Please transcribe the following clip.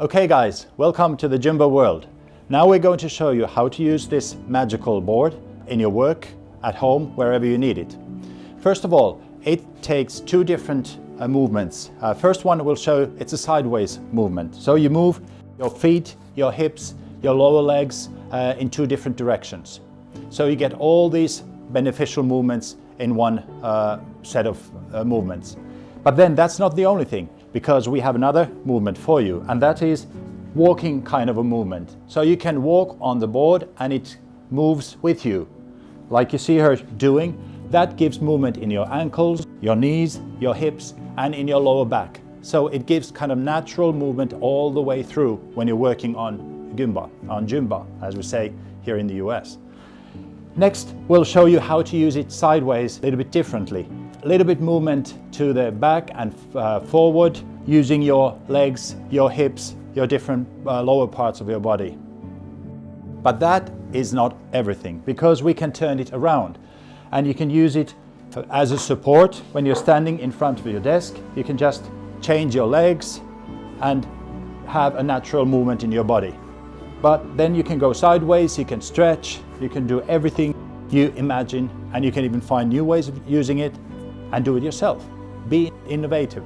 Okay guys, welcome to the Jumbo world. Now we're going to show you how to use this magical board in your work, at home, wherever you need it. First of all, it takes two different uh, movements. Uh, first one will show it's a sideways movement. So you move your feet, your hips, your lower legs uh, in two different directions. So you get all these beneficial movements in one uh, set of uh, movements. But then that's not the only thing because we have another movement for you and that is walking kind of a movement. So you can walk on the board and it moves with you. Like you see her doing, that gives movement in your ankles, your knees, your hips and in your lower back. So it gives kind of natural movement all the way through when you're working on Gumba, on Jumba, as we say here in the US. Next, we'll show you how to use it sideways a little bit differently. A little bit movement to the back and uh, forward using your legs, your hips, your different uh, lower parts of your body. But that is not everything because we can turn it around and you can use it as a support when you're standing in front of your desk. You can just change your legs and have a natural movement in your body. But then you can go sideways, you can stretch, you can do everything you imagine and you can even find new ways of using it and do it yourself. Be innovative.